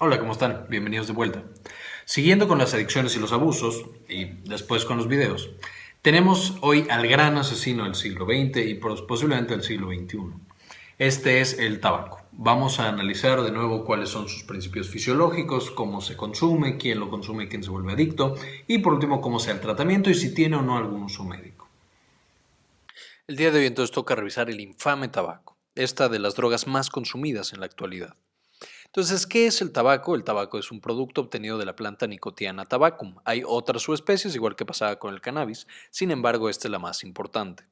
Hola, ¿cómo están? Bienvenidos de vuelta. Siguiendo con las adicciones y los abusos, y después con los videos, tenemos hoy al gran asesino del siglo XX y posiblemente del siglo XXI. Este es el tabaco. Vamos a analizar de nuevo cuáles son sus principios fisiológicos, cómo se consume, quién lo consume, quién se vuelve adicto y por último cómo sea el tratamiento y si tiene o no algún uso médico. El día de hoy entonces toca revisar el infame tabaco, esta de las drogas más consumidas en la actualidad. Entonces, ¿qué es el tabaco? El tabaco es un producto obtenido de la planta Nicotiana tabacum. Hay otras subespecies, igual que pasaba con el cannabis, sin embargo, esta es la más importante.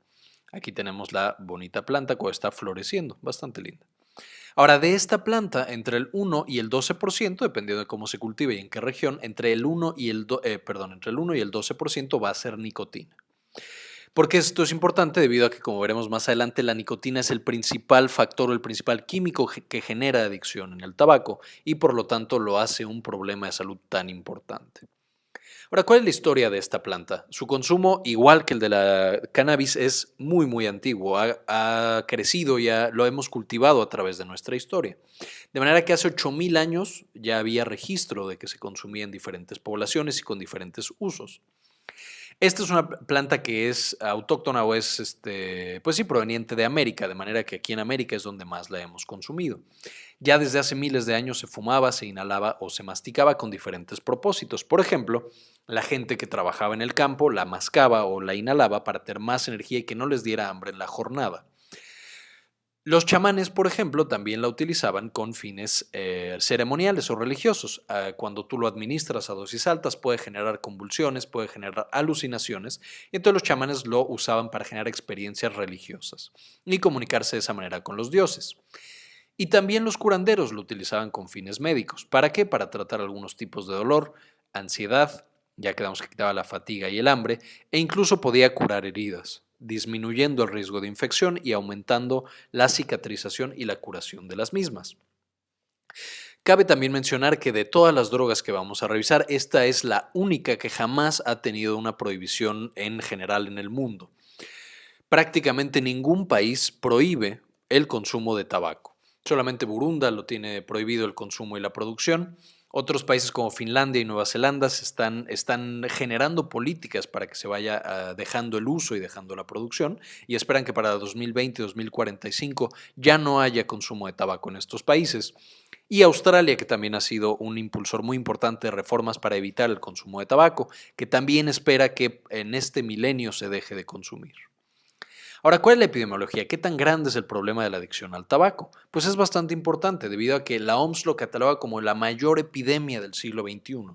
Aquí tenemos la bonita planta que está floreciendo, bastante linda. Ahora, de esta planta, entre el 1 y el 12%, dependiendo de cómo se cultive y en qué región, entre el 1 y el, eh, perdón, entre el 1 y el 12% va a ser nicotina. Porque esto es importante debido a que, como veremos más adelante, la nicotina es el principal factor o el principal químico que genera adicción en el tabaco y por lo tanto lo hace un problema de salud tan importante. Ahora, ¿cuál es la historia de esta planta? Su consumo, igual que el de la cannabis, es muy, muy antiguo. Ha, crecido, ya lo hemos cultivado a través de nuestra historia. De manera que hace 8.000 años ya había registro de que se consumía en diferentes poblaciones y con diferentes usos. Esta es una planta que es autóctona o es, este, pues sí, proveniente de América, de manera que aquí en América es donde más la hemos consumido. Ya desde hace miles de años se fumaba, se inhalaba o se masticaba con diferentes propósitos. Por ejemplo, la gente que trabajaba en el campo la mascaba o la inhalaba para tener más energía y que no les diera hambre en la jornada. Los chamanes, por ejemplo, también la utilizaban con fines eh, ceremoniales o religiosos. Ah, cuando tú lo administras a dosis altas puede generar convulsiones, puede generar alucinaciones, entonces los chamanes lo usaban para generar experiencias religiosas y comunicarse de esa manera con los dioses. Y también los curanderos lo utilizaban con fines médicos. ¿Para qué? Para tratar algunos tipos de dolor, ansiedad, ya quedamos que quitaba la fatiga y el hambre, e incluso podía curar heridas disminuyendo el riesgo de infección y aumentando la cicatrización y la curación de las mismas. Cabe también mencionar que de todas las drogas que vamos a revisar, esta es la única que jamás ha tenido una prohibición en general en el mundo. Prácticamente ningún país prohíbe el consumo de tabaco. Solamente Burunda lo tiene prohibido el consumo y la producción, otros países como Finlandia y Nueva Zelanda están, generando políticas para que se vaya ah, dejando el uso y dejando la producción y esperan que para 2020 y 2045 ya no haya consumo de tabaco en estos países. Y Australia, que también ha sido un impulsor muy importante de reformas para evitar el consumo de tabaco, que también espera que en este milenio se deje de consumir. Ahora, ¿cuál es la epidemiología? ¿Qué tan grande es el problema de la adicción al tabaco? Pues es bastante importante debido a que la OMS lo cataloga como la mayor epidemia del siglo XXI.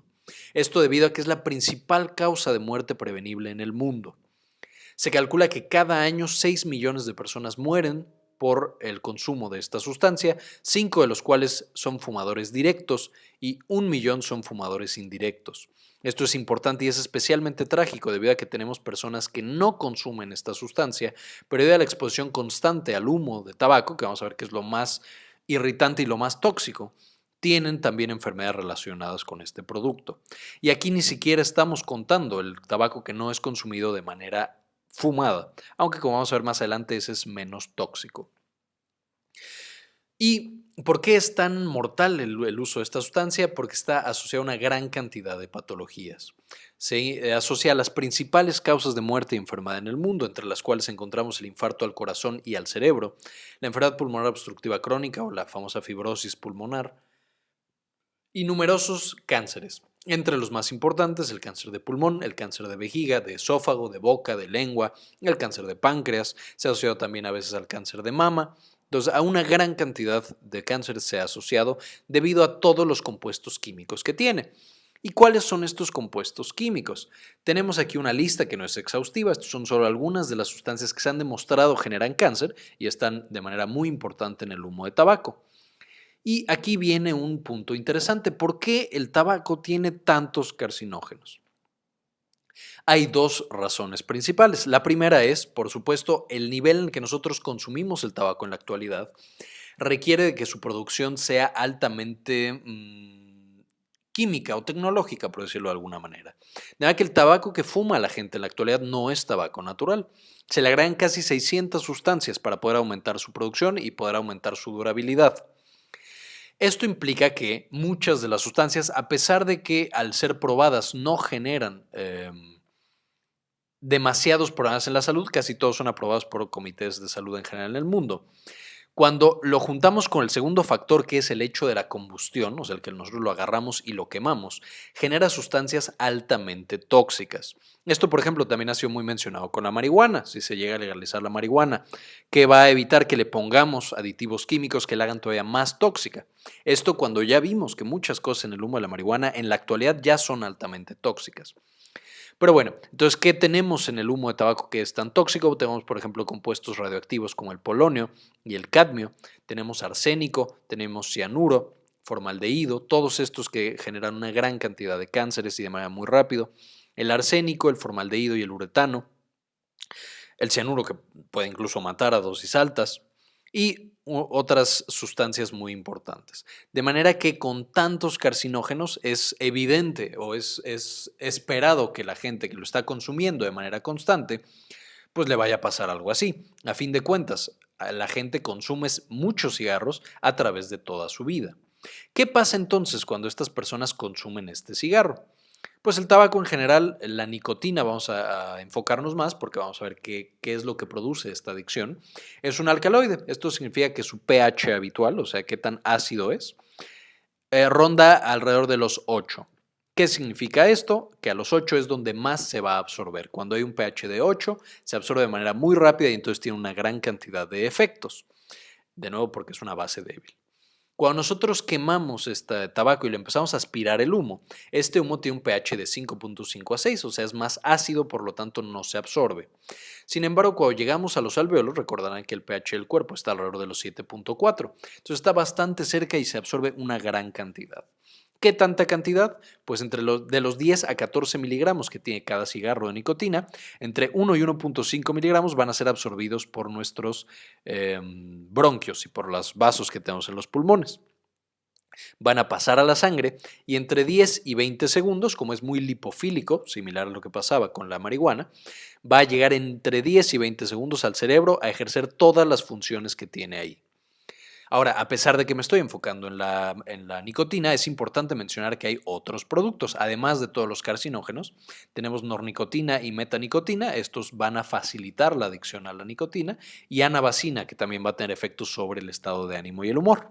Esto debido a que es la principal causa de muerte prevenible en el mundo. Se calcula que cada año 6 millones de personas mueren por el consumo de esta sustancia, 5 de los cuales son fumadores directos y un millón son fumadores indirectos. Esto es importante y es especialmente trágico debido a que tenemos personas que no consumen esta sustancia, pero debido a la exposición constante al humo de tabaco, que vamos a ver que es lo más irritante y lo más tóxico, tienen también enfermedades relacionadas con este producto. Y aquí ni siquiera estamos contando el tabaco que no es consumido de manera fumada, aunque como vamos a ver más adelante ese es menos tóxico. ¿Y por qué es tan mortal el, uso de esta sustancia? Porque está asociada a una gran cantidad de patologías. Se eh, asocia a las principales causas de muerte y enfermedad en el mundo, entre las cuales encontramos el infarto al corazón y al cerebro, la enfermedad pulmonar obstructiva crónica o la famosa fibrosis pulmonar, y numerosos cánceres. Entre los más importantes, el cáncer de pulmón, el cáncer de vejiga, de esófago, de boca, de lengua, el cáncer de páncreas, se ha asociado también a veces al cáncer de mama, entonces, a una gran cantidad de cáncer se ha asociado debido a todos los compuestos químicos que tiene. ¿Y cuáles son estos compuestos químicos? Tenemos aquí una lista que no es exhaustiva, estos son solo algunas de las sustancias que se han demostrado generan cáncer y están de manera muy importante en el humo de tabaco. Y aquí viene un punto interesante, ¿por qué el tabaco tiene tantos carcinógenos? Hay dos razones principales. La primera es, por supuesto, el nivel en que nosotros consumimos el tabaco en la actualidad requiere de que su producción sea altamente mm, química o tecnológica, por decirlo de alguna manera. De que el tabaco que fuma la gente en la actualidad no es tabaco natural. Se le agregan casi 600 sustancias para poder aumentar su producción y poder aumentar su durabilidad. Esto implica que muchas de las sustancias, a pesar de que al ser probadas no generan em, demasiados problemas en la salud, casi todos son aprobados por comités de salud en general en el mundo. Cuando lo juntamos con el segundo factor, que es el hecho de la combustión, o sea, el que nosotros lo agarramos y lo quemamos, genera sustancias altamente tóxicas. Esto, por ejemplo, también ha sido muy mencionado con la marihuana, si se llega a legalizar la marihuana, que va a evitar que le pongamos aditivos químicos que la hagan todavía más tóxica. Esto cuando ya vimos que muchas cosas en el humo de la marihuana en la actualidad ya son altamente tóxicas. Pero bueno, entonces, ¿qué tenemos en el humo de tabaco que es tan tóxico? Tenemos, por ejemplo, compuestos radioactivos como el polonio y el cadmio, tenemos arsénico, tenemos cianuro, formaldehído, todos estos que generan una gran cantidad de cánceres y de manera muy rápido, el arsénico, el formaldehído y el uretano, el cianuro que puede incluso matar a dosis altas, y otras sustancias muy importantes. De manera que con tantos carcinógenos es evidente o es, es, esperado que la gente que lo está consumiendo de manera constante, pues le vaya a pasar algo así. A fin de cuentas, la gente consume muchos cigarros a través de toda su vida. ¿Qué pasa entonces cuando estas personas consumen este cigarro? Pues el tabaco en general, la nicotina, vamos a, enfocarnos más porque vamos a ver qué, es lo que produce esta adicción. Es un alcaloide. Esto significa que su pH habitual, o sea, qué tan ácido es, eh, ronda alrededor de los 8. ¿Qué significa esto? Que a los 8 es donde más se va a absorber. Cuando hay un pH de 8, se absorbe de manera muy rápida y entonces tiene una gran cantidad de efectos. De nuevo, porque es una base débil. Cuando nosotros quemamos este tabaco y le empezamos a aspirar el humo, este humo tiene un pH de 5.5 a 6, o sea, es más ácido, por lo tanto no se absorbe. Sin embargo, cuando llegamos a los alveolos, recordarán que el pH del cuerpo está alrededor de los 7.4, entonces está bastante cerca y se absorbe una gran cantidad. ¿Qué tanta cantidad? Pues entre los, de los 10 a 14 miligramos que tiene cada cigarro de nicotina, entre 1 y 1.5 miligramos van a ser absorbidos por nuestros em, bronquios y por los vasos que tenemos en los pulmones. Van a pasar a la sangre y entre 10 y 20 segundos, como es muy lipofílico, similar a lo que pasaba con la marihuana, va a llegar entre 10 y 20 segundos al cerebro a ejercer todas las funciones que tiene ahí. Ahora, a pesar de que me estoy enfocando en la, nicotina, es importante mencionar que hay otros productos. Además de todos los carcinógenos, tenemos nornicotina y metanicotina. Estos van a facilitar la adicción a la nicotina. Y anabacina, que también va a tener efectos sobre el estado de ánimo y el humor.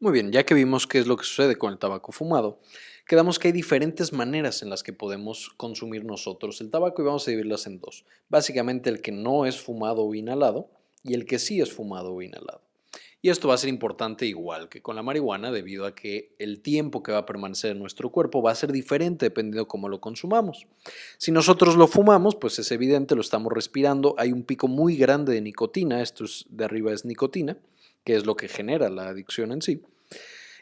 Muy bien, ya que vimos qué es lo que sucede con el tabaco fumado, quedamos que hay diferentes maneras en las que podemos consumir nosotros el tabaco y vamos a dividirlas en dos. Básicamente el que no es fumado o inhalado y el que sí es fumado o inhalado. Y esto va a ser importante igual que con la marihuana debido a que el tiempo que va a permanecer en nuestro cuerpo va a ser diferente dependiendo de cómo lo consumamos. Si nosotros lo fumamos, pues es evidente, lo estamos respirando, hay un pico muy grande de nicotina, esto de arriba es nicotina, que es lo que genera la adicción en sí.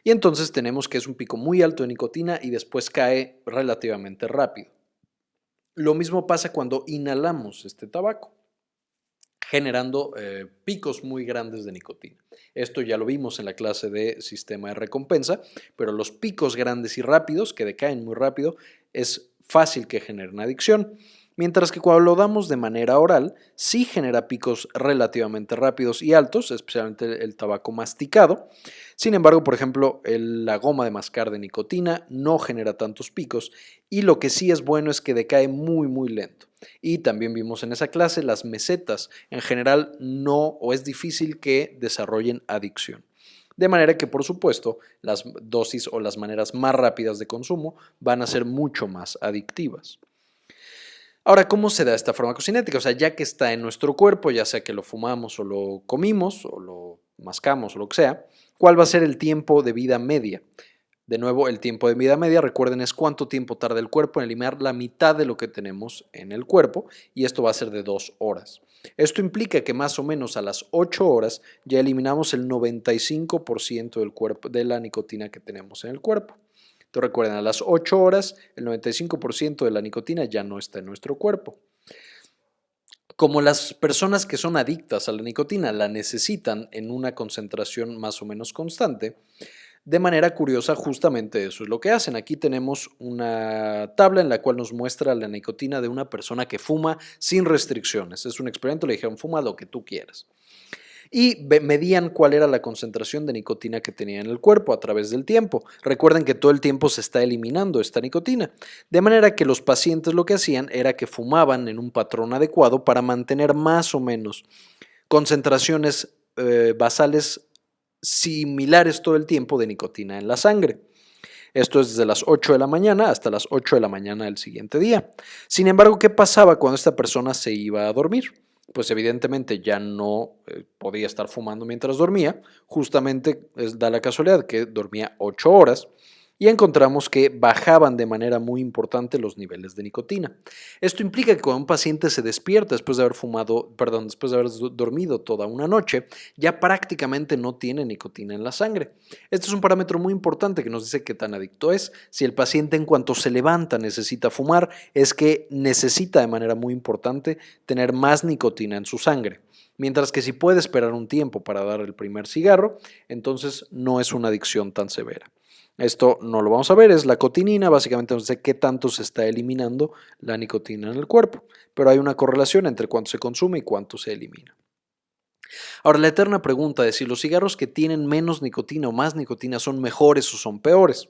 Y entonces tenemos que es un pico muy alto de nicotina y después cae relativamente rápido. Lo mismo pasa cuando inhalamos este tabaco generando eh, picos muy grandes de nicotina. Esto ya lo vimos en la clase de sistema de recompensa, pero los picos grandes y rápidos, que decaen muy rápido, es fácil que generen adicción. Mientras que cuando lo damos de manera oral, sí genera picos relativamente rápidos y altos, especialmente el tabaco masticado. Sin embargo, por ejemplo, la goma de mascar de nicotina no genera tantos picos y lo que sí es bueno es que decae muy muy lento. Y también vimos en esa clase las mesetas en general no o es difícil que desarrollen adicción. De manera que, por supuesto, las dosis o las maneras más rápidas de consumo van a ser mucho más adictivas. Ahora, ¿cómo se da esta farmacocinética? O sea, ya que está en nuestro cuerpo, ya sea que lo fumamos o lo comimos o lo mascamos o lo que sea, ¿cuál va a ser el tiempo de vida media? De nuevo, el tiempo de vida media, recuerden, es cuánto tiempo tarda el cuerpo en eliminar la mitad de lo que tenemos en el cuerpo y esto va a ser de dos horas. Esto implica que más o menos a las 8 horas ya eliminamos el 95% del cuerpo, de la nicotina que tenemos en el cuerpo recuerden, a las 8 horas el 95% de la nicotina ya no está en nuestro cuerpo. Como las personas que son adictas a la nicotina la necesitan en una concentración más o menos constante, de manera curiosa, justamente eso es lo que hacen. Aquí tenemos una tabla en la cual nos muestra la nicotina de una persona que fuma sin restricciones. Es un experimento, le dijeron fuma lo que tú quieras. Y medían cuál era la concentración de nicotina que tenía en el cuerpo a través del tiempo. Recuerden que todo el tiempo se está eliminando esta nicotina, de manera que los pacientes lo que hacían era que fumaban en un patrón adecuado para mantener más o menos concentraciones eh, basales similares todo el tiempo de nicotina en la sangre. Esto es desde las 8 de la mañana hasta las 8 de la mañana del siguiente día. Sin embargo, ¿qué pasaba cuando esta persona se iba a dormir? Pues evidentemente ya no eh, podía estar fumando mientras dormía. Justamente da la casualidad que dormía 8 horas y encontramos que bajaban de manera muy importante los niveles de nicotina. Esto implica que cuando un paciente se despierta después de haber fumado, perdón, después de haber dormido toda una noche, ya prácticamente no tiene nicotina en la sangre. Este es un parámetro muy importante que nos dice qué tan adicto es. Si el paciente en cuanto se levanta necesita fumar, es que necesita de manera muy importante tener más nicotina en su sangre. Mientras que si puede esperar un tiempo para dar el primer cigarro, entonces no es una adicción tan severa. Esto no lo vamos a ver, es la cotinina, básicamente no sé qué tanto se está eliminando la nicotina en el cuerpo, pero hay una correlación entre cuánto se consume y cuánto se elimina. Ahora, la eterna pregunta de si los cigarros que tienen menos nicotina o más nicotina son mejores o son peores.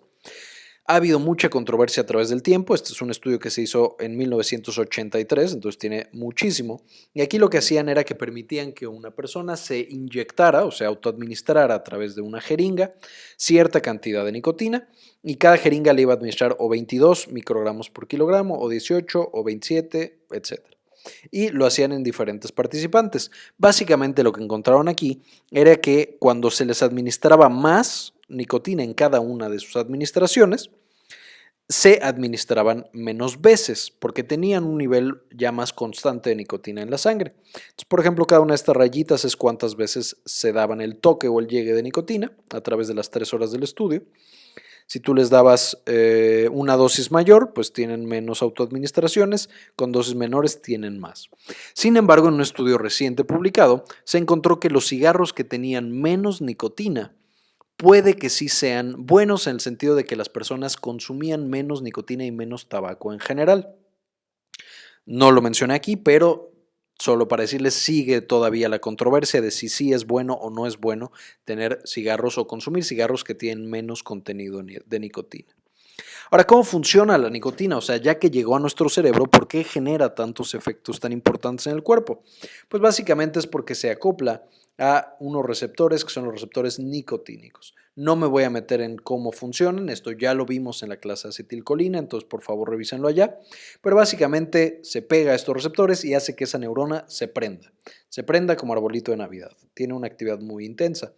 Ha habido mucha controversia a través del tiempo. Este es un estudio que se hizo en 1983, entonces tiene muchísimo. Y aquí lo que hacían era que permitían que una persona se inyectara, o sea, autoadministrara a través de una jeringa cierta cantidad de nicotina y cada jeringa le iba a administrar o 22 microgramos por kilogramo, o 18, o 27, etc y lo hacían en diferentes participantes. Básicamente lo que encontraron aquí era que cuando se les administraba más nicotina en cada una de sus administraciones, se administraban menos veces porque tenían un nivel ya más constante de nicotina en la sangre. por ejemplo, cada una de estas rayitas es cuántas veces se daban el toque o el llegue de nicotina a través de las tres horas del estudio. Si tú les dabas eh, una dosis mayor, pues tienen menos autoadministraciones, con dosis menores tienen más. Sin embargo, en un estudio reciente publicado, se encontró que los cigarros que tenían menos nicotina puede que sí sean buenos en el sentido de que las personas consumían menos nicotina y menos tabaco en general. No lo mencioné aquí, pero solo para decirles, sigue todavía la controversia de si sí es bueno o no es bueno tener cigarros o consumir cigarros que tienen menos contenido de nicotina. Ahora, ¿cómo funciona la nicotina? O sea, ya que llegó a nuestro cerebro, ¿por qué genera tantos efectos tan importantes en el cuerpo? Pues básicamente es porque se acopla a unos receptores que son los receptores nicotínicos. No me voy a meter en cómo funcionan, esto ya lo vimos en la clase acetilcolina, entonces por favor revísenlo allá, pero básicamente se pega a estos receptores y hace que esa neurona se prenda, se prenda como arbolito de Navidad, tiene una actividad muy intensa.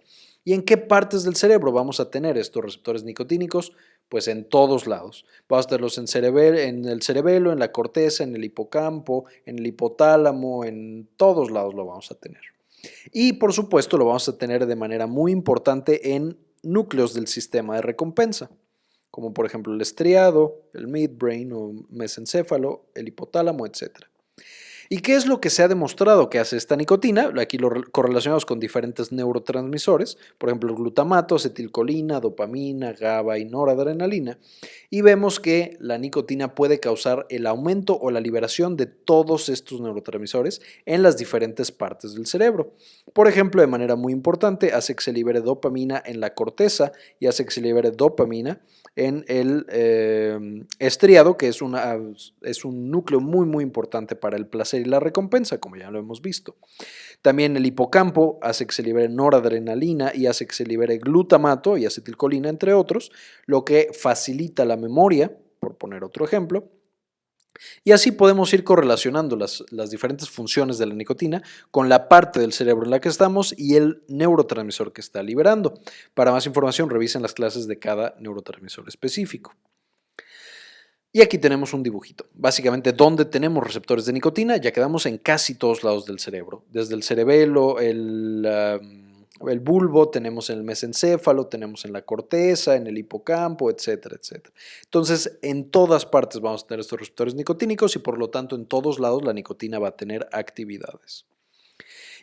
¿Y en qué partes del cerebro vamos a tener estos receptores nicotínicos? Pues en todos lados. Vamos a tenerlos en, el cerebelo, en la corteza, en el hipocampo, en el hipotálamo, en todos lados lo vamos a tener. Y por supuesto lo vamos a tener de manera muy importante en núcleos del sistema de recompensa, como por ejemplo el estriado, el midbrain o mesencéfalo, el hipotálamo, etc. ¿Y qué es lo que se ha demostrado que hace esta nicotina? Aquí lo correlacionamos con diferentes neurotransmisores, por ejemplo, glutamato, acetilcolina, dopamina, GABA y noradrenalina, y vemos que la nicotina puede causar el aumento o la liberación de todos estos neurotransmisores en las diferentes partes del cerebro. Por ejemplo, de manera muy importante, hace que se libere dopamina en la corteza y hace que se libere dopamina en el eh, estriado, que es, una, es un núcleo muy, muy importante para el placer y la recompensa, como ya lo hemos visto. También el hipocampo hace que se libere noradrenalina y hace que se libere glutamato y acetilcolina, entre otros, lo que facilita la memoria, por poner otro ejemplo. Y así podemos ir correlacionando las, las, diferentes funciones de la nicotina con la parte del cerebro en la que estamos y el neurotransmisor que está liberando. Para más información revisen las clases de cada neurotransmisor específico. Y aquí tenemos un dibujito, básicamente donde tenemos receptores de nicotina, ya quedamos en casi todos lados del cerebro, desde el cerebelo, el, el bulbo, tenemos en el mesencéfalo, tenemos en la corteza, en el hipocampo, etcétera, etcétera. Entonces, en todas partes vamos a tener estos receptores nicotínicos y por lo tanto en todos lados la nicotina va a tener actividades.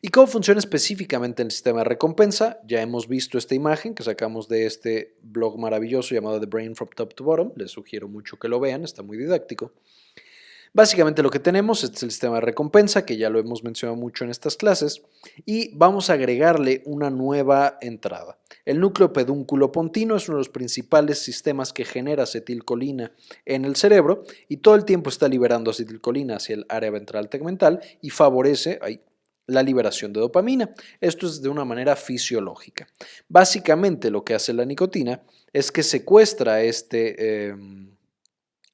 ¿Y cómo funciona específicamente el sistema de recompensa? Ya hemos visto esta imagen que sacamos de este blog maravilloso llamado The Brain from Top to Bottom. Les sugiero mucho que lo vean, está muy didáctico. Básicamente lo que tenemos es el sistema de recompensa, que ya lo hemos mencionado mucho en estas clases, y vamos a agregarle una nueva entrada. El núcleo pedúnculo pontino es uno de los principales sistemas que genera acetilcolina en el cerebro y todo el tiempo está liberando acetilcolina hacia el área ventral tegmental y favorece la liberación de dopamina. Esto es de una manera fisiológica. Básicamente lo que hace la nicotina es que secuestra este... Em,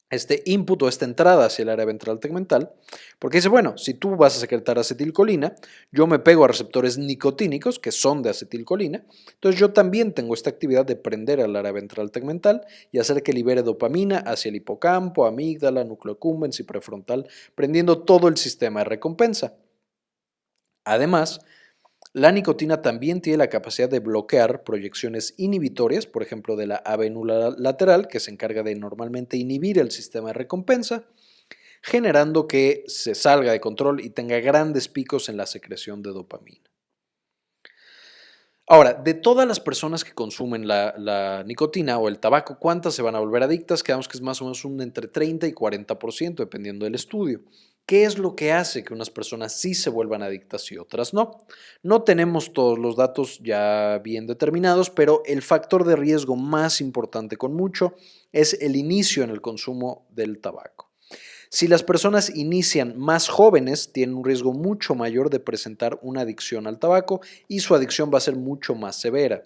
este input o esta entrada hacia el área ventral tegmental, porque dice, bueno, si tú vas a secretar acetilcolina, yo me pego a receptores nicotínicos que son de acetilcolina, entonces yo también tengo esta actividad de prender al área ventral tegmental y hacer que libere dopamina hacia el hipocampo, amígdala, núcleo y prefrontal, prendiendo todo el sistema de recompensa. Además, la nicotina también tiene la capacidad de bloquear proyecciones inhibitorias, por ejemplo de la avenula lateral, que se encarga de normalmente inhibir el sistema de recompensa, generando que se salga de control y tenga grandes picos en la secreción de dopamina. Ahora, de todas las personas que consumen la, nicotina o el tabaco, ¿cuántas se van a volver adictas? Quedamos que es más o menos un entre 30 y 40%, dependiendo del estudio. ¿Qué es lo que hace que unas personas sí se vuelvan adictas y otras no? No tenemos todos los datos ya bien determinados, pero el factor de riesgo más importante con mucho es el inicio en el consumo del tabaco. Si las personas inician más jóvenes, tienen un riesgo mucho mayor de presentar una adicción al tabaco y su adicción va a ser mucho más severa.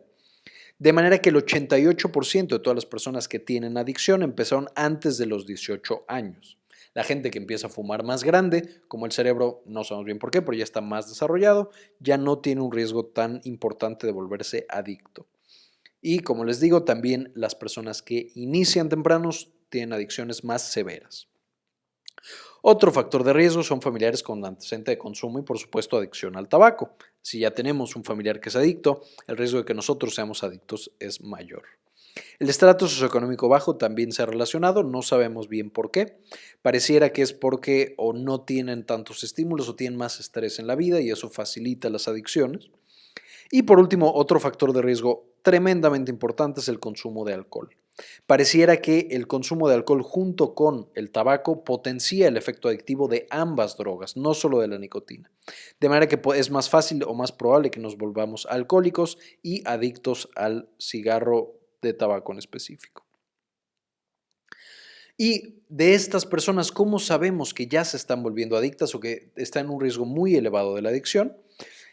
De manera que el 88% de todas las personas que tienen adicción empezaron antes de los 18 años. La gente que empieza a fumar más grande, como el cerebro, no sabemos bien por qué, pero ya está más desarrollado, ya no tiene un riesgo tan importante de volverse adicto. Y como les digo, también las personas que inician tempranos tienen adicciones más severas. Otro factor de riesgo son familiares con antecedente de consumo y por supuesto adicción al tabaco. Si ya tenemos un familiar que es adicto, el riesgo de que nosotros seamos adictos es mayor. El estrato socioeconómico bajo también se ha relacionado, no sabemos bien por qué. Pareciera que es porque o no tienen tantos estímulos o tienen más estrés en la vida y eso facilita las adicciones. Y por último, otro factor de riesgo tremendamente importante es el consumo de alcohol. Pareciera que el consumo de alcohol junto con el tabaco potencia el efecto adictivo de ambas drogas, no solo de la nicotina. De manera que es más fácil o más probable que nos volvamos alcohólicos y adictos al cigarro de tabaco en específico. Y de estas personas, ¿cómo sabemos que ya se están volviendo adictas o que están en un riesgo muy elevado de la adicción?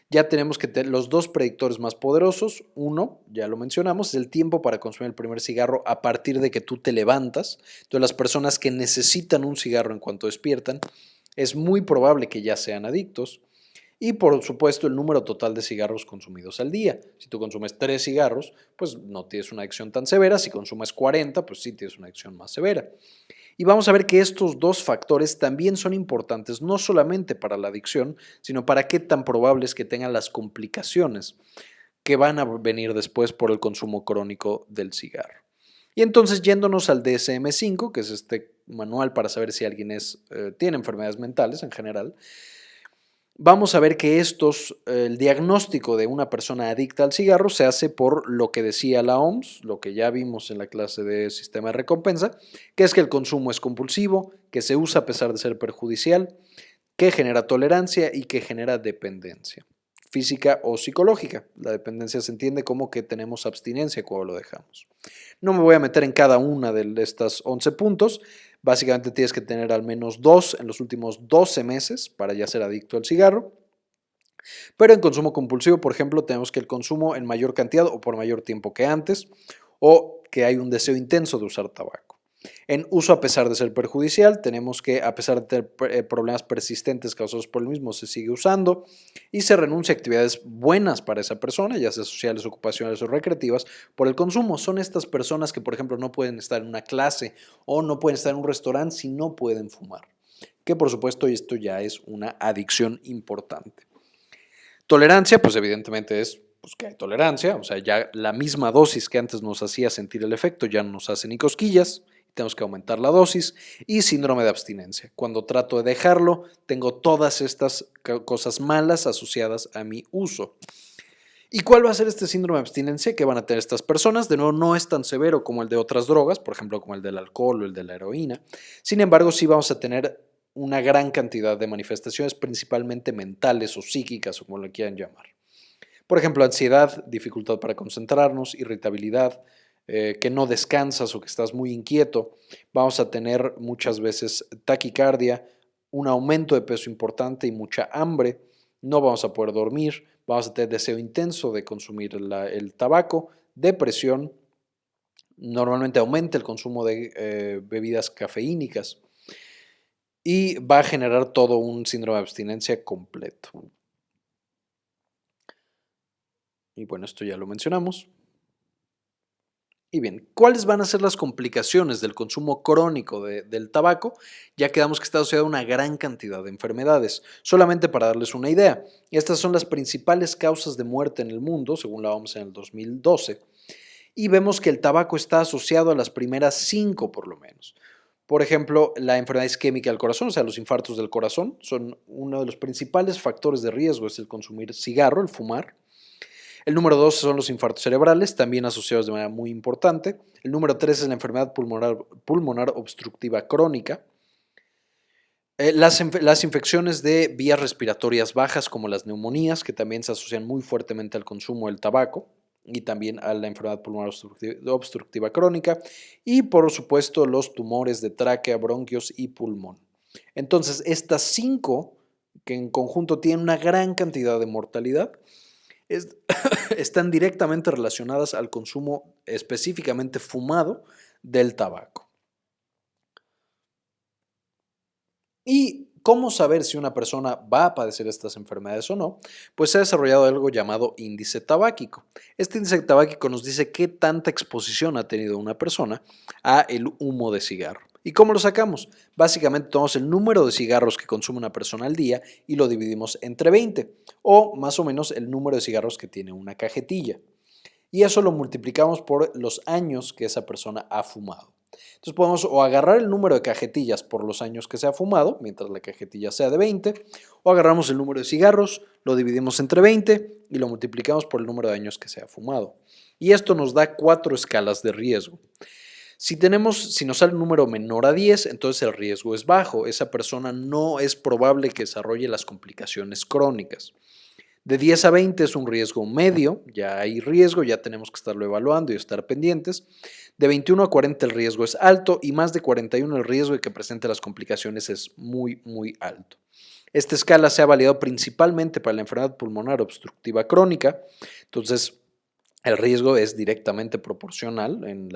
Ya tenemos que tener los dos predictores más poderosos. Uno, ya lo mencionamos, es el tiempo para consumir el primer cigarro a partir de que tú te levantas. Entonces, las personas que necesitan un cigarro en cuanto despiertan, es muy probable que ya sean adictos y por supuesto el número total de cigarros consumidos al día. Si tú consumes 3 cigarros, pues no tienes una adicción tan severa, si consumes 40, pues sí tienes una adicción más severa. Y vamos a ver que estos dos factores también son importantes, no solamente para la adicción, sino para qué tan probable es que tengan las complicaciones que van a venir después por el consumo crónico del cigarro. Y entonces yéndonos al DSM5, que es este manual para saber si alguien es, eh, tiene enfermedades mentales en general, vamos a ver que estos, el diagnóstico de una persona adicta al cigarro se hace por lo que decía la OMS, lo que ya vimos en la clase de sistema de recompensa, que es que el consumo es compulsivo, que se usa a pesar de ser perjudicial, que genera tolerancia y que genera dependencia física o psicológica. La dependencia se entiende como que tenemos abstinencia cuando lo dejamos. No me voy a meter en cada una de estas 11 puntos, Básicamente tienes que tener al menos dos en los últimos 12 meses para ya ser adicto al cigarro. Pero en consumo compulsivo, por ejemplo, tenemos que el consumo en mayor cantidad o por mayor tiempo que antes, o que hay un deseo intenso de usar tabaco. En uso a pesar de ser perjudicial, tenemos que a pesar de tener eh, problemas persistentes causados por el mismo, se sigue usando y se renuncia a actividades buenas para esa persona, ya sea sociales, ocupacionales o recreativas, por el consumo. Son estas personas que, por ejemplo, no pueden estar en una clase o no pueden estar en un restaurante si no pueden fumar. Que por supuesto esto ya es una adicción importante. Tolerancia, pues evidentemente es pues, que hay tolerancia, o sea, ya la misma dosis que antes nos hacía sentir el efecto ya no nos hace ni cosquillas tenemos que aumentar la dosis y síndrome de abstinencia. Cuando trato de dejarlo, tengo todas estas cosas malas asociadas a mi uso. ¿Y cuál va a ser este síndrome de abstinencia que van a tener estas personas? De nuevo, no es tan severo como el de otras drogas, por ejemplo, como el del alcohol o el de la heroína. Sin embargo, sí vamos a tener una gran cantidad de manifestaciones, principalmente mentales o psíquicas, como lo quieran llamar. Por ejemplo, ansiedad, dificultad para concentrarnos, irritabilidad, eh, que no descansas o que estás muy inquieto. Vamos a tener muchas veces taquicardia, un aumento de peso importante y mucha hambre. No vamos a poder dormir, vamos a tener deseo intenso de consumir el tabaco, depresión, normalmente aumenta el consumo de eh, bebidas cafeínicas y va a generar todo un síndrome de abstinencia completo. Y bueno, esto ya lo mencionamos. Y bien, ¿cuáles van a ser las complicaciones del consumo crónico del tabaco? Ya quedamos que está asociado a una gran cantidad de enfermedades. Solamente para darles una idea, estas son las principales causas de muerte en el mundo, según la OMS en el 2012, y vemos que el tabaco está asociado a las primeras cinco por lo menos. Por ejemplo, la enfermedad isquémica del corazón, o sea, los infartos del corazón, son uno de los principales factores de riesgo, es el consumir cigarro, el fumar. El número dos son los infartos cerebrales, también asociados de manera muy importante. El número tres es la enfermedad pulmonar, obstructiva crónica. Eh, las, las, infecciones de vías respiratorias bajas, como las neumonías, que también se asocian muy fuertemente al consumo del tabaco y también a la enfermedad pulmonar obstructiva, crónica y por supuesto los tumores de tráquea, bronquios y pulmón. Entonces, estas cinco, que en conjunto tienen una gran cantidad de mortalidad, están directamente relacionadas al consumo específicamente fumado del tabaco. Y ¿Cómo saber si una persona va a padecer estas enfermedades o no? Pues se ha desarrollado algo llamado índice tabáquico. Este índice tabáquico nos dice qué tanta exposición ha tenido una persona a el humo de cigarro. ¿Y cómo lo sacamos? Básicamente tomamos el número de cigarros que consume una persona al día y lo dividimos entre 20, o más o menos el número de cigarros que tiene una cajetilla. Y eso lo multiplicamos por los años que esa persona ha fumado. Entonces podemos o agarrar el número de cajetillas por los años que se ha fumado, mientras la cajetilla sea de 20, o agarramos el número de cigarros, lo dividimos entre 20 y lo multiplicamos por el número de años que se ha fumado. Y esto nos da cuatro escalas de riesgo. Si, tenemos, si nos sale un número menor a 10, entonces el riesgo es bajo. Esa persona no es probable que desarrolle las complicaciones crónicas. De 10 a 20 es un riesgo medio, ya hay riesgo, ya tenemos que estarlo evaluando y estar pendientes. De 21 a 40 el riesgo es alto y más de 41 el riesgo de que presente las complicaciones es muy, muy alto. Esta escala se ha validado principalmente para la enfermedad pulmonar obstructiva crónica, entonces el riesgo es directamente proporcional en,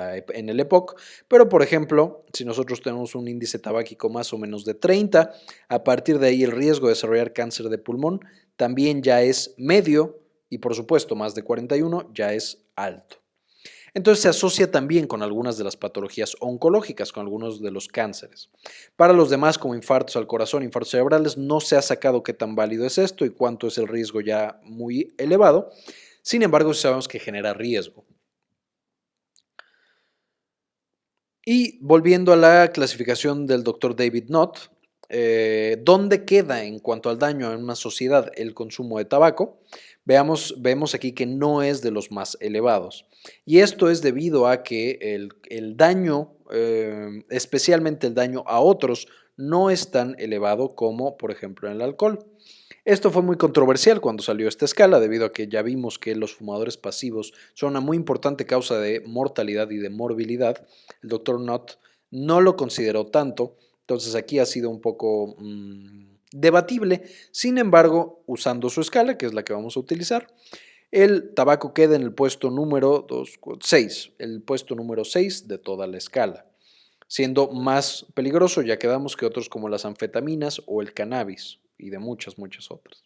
el EPOC, pero por ejemplo, si nosotros tenemos un índice tabáquico más o menos de 30, a partir de ahí el riesgo de desarrollar cáncer de pulmón también ya es medio y por supuesto más de 41 ya es alto. Entonces se asocia también con algunas de las patologías oncológicas, con algunos de los cánceres. Para los demás, como infartos al corazón, infartos cerebrales, no se ha sacado qué tan válido es esto y cuánto es el riesgo ya muy elevado. Sin embargo, sabemos que genera riesgo. Y volviendo a la clasificación del doctor David Knott, eh, ¿dónde queda en cuanto al daño en una sociedad el consumo de tabaco? Veamos, vemos aquí que no es de los más elevados. Y esto es debido a que el, daño, eh, especialmente el daño a otros, no es tan elevado como, por ejemplo, en el alcohol. Esto fue muy controversial cuando salió esta escala, debido a que ya vimos que los fumadores pasivos son una muy importante causa de mortalidad y de morbilidad. El doctor Knott no lo consideró tanto, entonces aquí ha sido un poco mm, debatible. Sin embargo, usando su escala, que es la que vamos a utilizar, el tabaco queda en el puesto número 6, el puesto número 6 de toda la escala, siendo más peligroso ya quedamos que otros como las anfetaminas o el cannabis y de muchas, muchas otras.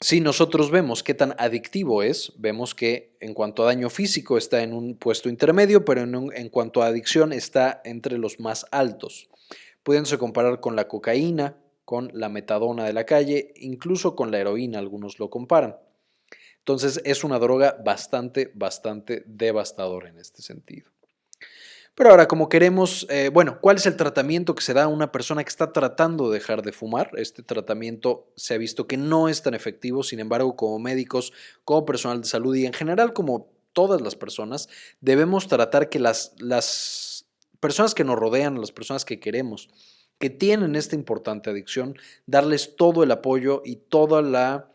Si nosotros vemos qué tan adictivo es, vemos que en cuanto a daño físico está en un puesto intermedio, pero en, cuanto a adicción está entre los más altos, pudiéndose comparar con la cocaína, con la metadona de la calle, incluso con la heroína, algunos lo comparan. Entonces es una droga bastante, bastante devastadora en este sentido. Pero ahora, como queremos, eh, bueno, ¿cuál es el tratamiento que se da a una persona que está tratando de dejar de fumar? Este tratamiento se ha visto que no es tan efectivo, sin embargo, como médicos, como personal de salud y en general como todas las personas, debemos tratar que las, las personas que nos rodean, las personas que queremos, que tienen esta importante adicción, darles todo el apoyo y toda la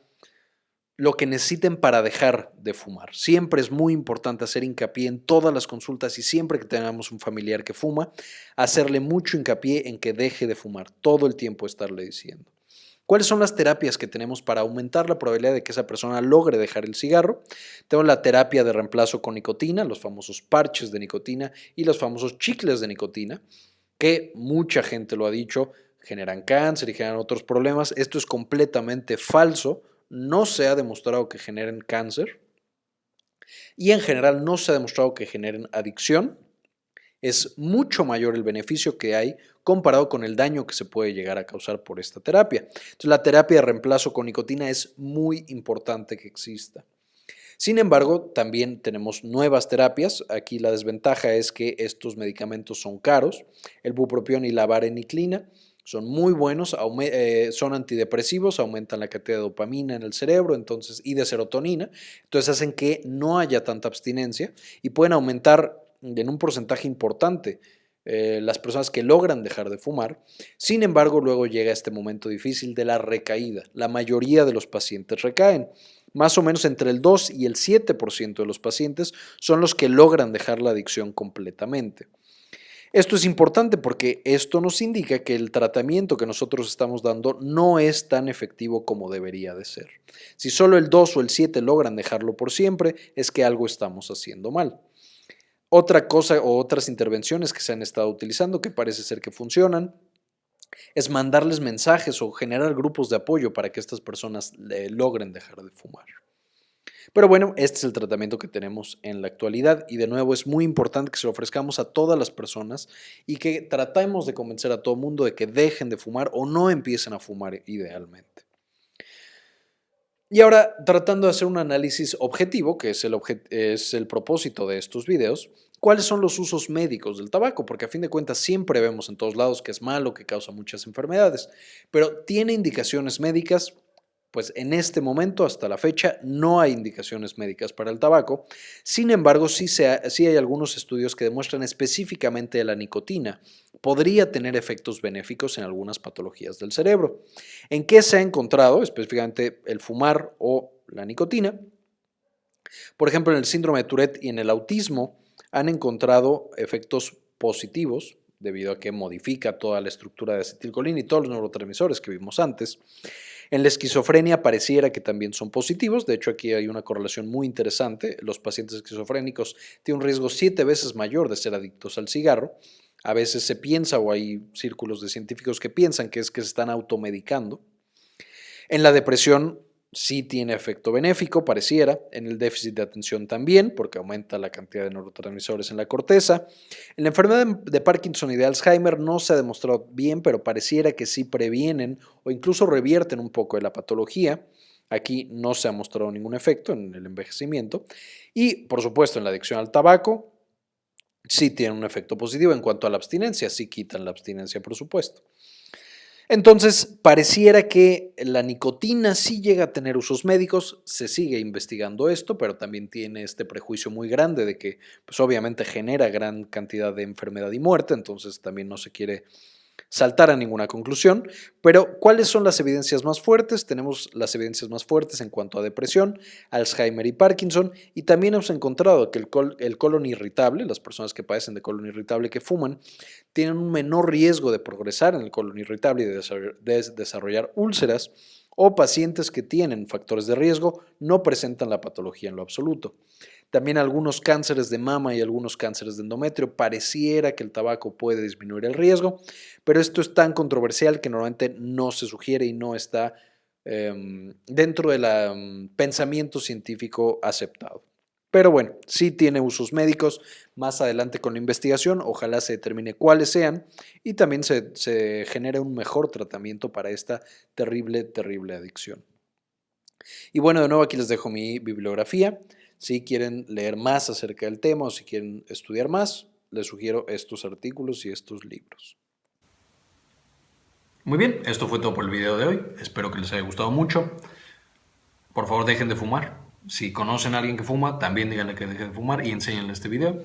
lo que necesiten para dejar de fumar. Siempre es muy importante hacer hincapié en todas las consultas y siempre que tengamos un familiar que fuma, hacerle mucho hincapié en que deje de fumar, todo el tiempo estarle diciendo. ¿Cuáles son las terapias que tenemos para aumentar la probabilidad de que esa persona logre dejar el cigarro? Tenemos la terapia de reemplazo con nicotina, los famosos parches de nicotina y los famosos chicles de nicotina, que mucha gente lo ha dicho, generan cáncer y generan otros problemas. Esto es completamente falso no se ha demostrado que generen cáncer y en general no se ha demostrado que generen adicción. Es mucho mayor el beneficio que hay comparado con el daño que se puede llegar a causar por esta terapia. Entonces, la terapia de reemplazo con nicotina es muy importante que exista. Sin embargo, también tenemos nuevas terapias. Aquí la desventaja es que estos medicamentos son caros, el bupropión y la vareniclina son muy buenos, eh, son antidepresivos, aumentan la cantidad de dopamina en el cerebro entonces, y de serotonina, entonces hacen que no haya tanta abstinencia y pueden aumentar en un porcentaje importante eh, las personas que logran dejar de fumar. Sin embargo, luego llega este momento difícil de la recaída. La mayoría de los pacientes recaen. Más o menos entre el 2 y el 7% de los pacientes son los que logran dejar la adicción completamente. Esto es importante porque esto nos indica que el tratamiento que nosotros estamos dando no es tan efectivo como debería de ser. Si solo el 2 o el 7 logran dejarlo por siempre, es que algo estamos haciendo mal. Otra cosa o otras intervenciones que se han estado utilizando que parece ser que funcionan es mandarles mensajes o generar grupos de apoyo para que estas personas logren dejar de fumar. Pero bueno, este es el tratamiento que tenemos en la actualidad y de nuevo es muy importante que se lo ofrezcamos a todas las personas y que tratemos de convencer a todo el mundo de que dejen de fumar o no empiecen a fumar idealmente. Y ahora, tratando de hacer un análisis objetivo, que es el, es el propósito de estos videos, ¿cuáles son los usos médicos del tabaco? Porque a fin de cuentas siempre vemos en todos lados que es malo, que causa muchas enfermedades, pero ¿tiene indicaciones médicas? Pues en este momento, hasta la fecha, no hay indicaciones médicas para el tabaco. Sin embargo, sí, hay algunos estudios que demuestran específicamente la nicotina podría tener efectos benéficos en algunas patologías del cerebro. ¿En qué se ha encontrado específicamente el fumar o la nicotina? Por ejemplo, en el síndrome de Tourette y en el autismo han encontrado efectos positivos debido a que modifica toda la estructura de acetilcolina y todos los neurotransmisores que vimos antes. En la esquizofrenia pareciera que también son positivos, de hecho aquí hay una correlación muy interesante, los pacientes esquizofrénicos tienen un riesgo siete veces mayor de ser adictos al cigarro, a veces se piensa o hay círculos de científicos que piensan que es que se están automedicando. En la depresión sí tiene efecto benéfico, pareciera, en el déficit de atención también, porque aumenta la cantidad de neurotransmisores en la corteza. En la enfermedad de Parkinson y de Alzheimer no se ha demostrado bien, pero pareciera que sí previenen o incluso revierten un poco de la patología. Aquí no se ha mostrado ningún efecto en el envejecimiento. Y, por supuesto, en la adicción al tabaco, sí tiene un efecto positivo en cuanto a la abstinencia, sí quitan la abstinencia, por supuesto. Entonces, pareciera que la nicotina sí llega a tener usos médicos, se sigue investigando esto, pero también tiene este prejuicio muy grande de que, pues obviamente genera gran cantidad de enfermedad y muerte, entonces también no se quiere saltar a ninguna conclusión, pero ¿cuáles son las evidencias más fuertes? Tenemos las evidencias más fuertes en cuanto a depresión, Alzheimer y Parkinson, y también hemos encontrado que el, colon irritable, las personas que padecen de colon irritable que fuman, tienen un menor riesgo de progresar en el colon irritable y de desarrollar úlceras, o pacientes que tienen factores de riesgo no presentan la patología en lo absoluto. También algunos cánceres de mama y algunos cánceres de endometrio. Pareciera que el tabaco puede disminuir el riesgo, pero esto es tan controversial que normalmente no se sugiere y no está em, dentro del mm, pensamiento científico aceptado. Pero bueno, sí tiene usos médicos. Más adelante con la investigación, ojalá se determine cuáles sean y también se, se genere un mejor tratamiento para esta terrible, terrible adicción. Y bueno, de nuevo aquí les dejo mi bibliografía. Si quieren leer más acerca del tema o si quieren estudiar más, les sugiero estos artículos y estos libros. Muy bien, esto fue todo por el video de hoy. Espero que les haya gustado mucho. Por favor, dejen de fumar. Si conocen a alguien que fuma, también díganle que deje de fumar y enséñenle este video.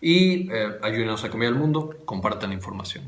Y eh, ayúdenos a cambiar el mundo, compartan la información.